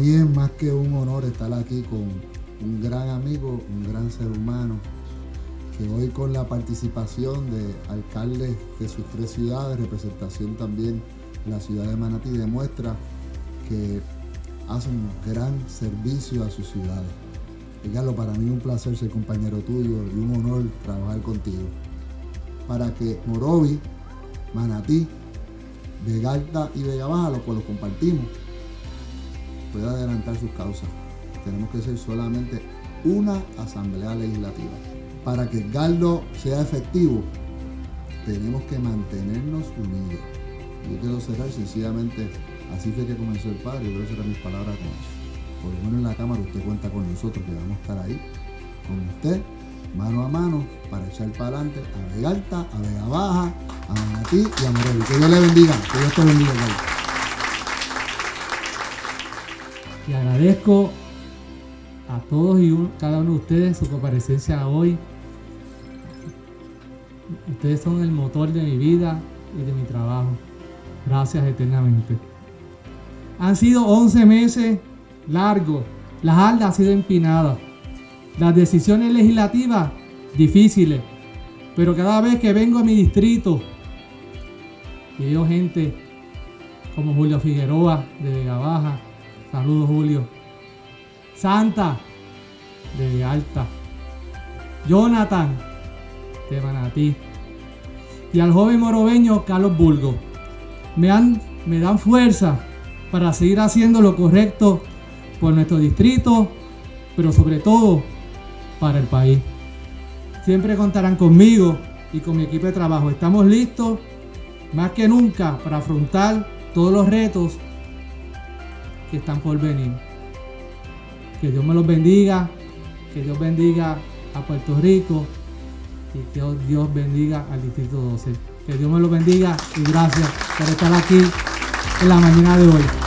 más que un honor estar aquí con un gran amigo, un gran ser humano, que hoy con la participación de alcaldes de sus tres ciudades, representación también la ciudad de Manatí, demuestra que hace un gran servicio a sus ciudades. Carlos, para mí es un placer ser compañero tuyo y un honor trabajar contigo. Para que Morovi, Manatí, Vega Alta y Vega Baja, los compartimos, pueda adelantar sus causas. Tenemos que ser solamente una asamblea legislativa. Para que Galdo sea efectivo, tenemos que mantenernos unidos. Yo quiero cerrar sencillamente, así fue que comenzó el padre, yo quiero cerrar mis palabras con eso. Por lo menos en la Cámara usted cuenta con nosotros, que vamos a estar ahí, con usted, mano a mano, para echar para adelante a Vega Alta, a Vega Baja, a Manatí y a Morovi. Que Dios le bendiga, que Dios te bendiga, Le agradezco a todos y cada uno de ustedes su comparecencia hoy. Ustedes son el motor de mi vida y de mi trabajo. Gracias eternamente. Han sido 11 meses largos. Las aldas han sido empinadas. Las decisiones legislativas difíciles. Pero cada vez que vengo a mi distrito y veo gente como Julio Figueroa de Vega Baja, saludos Julio, Santa de Alta, Jonathan de Manatí y al joven morobeño Carlos Bulgo. Me, han, me dan fuerza para seguir haciendo lo correcto por nuestro distrito, pero sobre todo para el país. Siempre contarán conmigo y con mi equipo de trabajo. Estamos listos más que nunca para afrontar todos los retos que están por venir. Que Dios me los bendiga, que Dios bendiga a Puerto Rico y que Dios bendiga al Distrito 12. Que Dios me los bendiga y gracias por estar aquí en la mañana de hoy.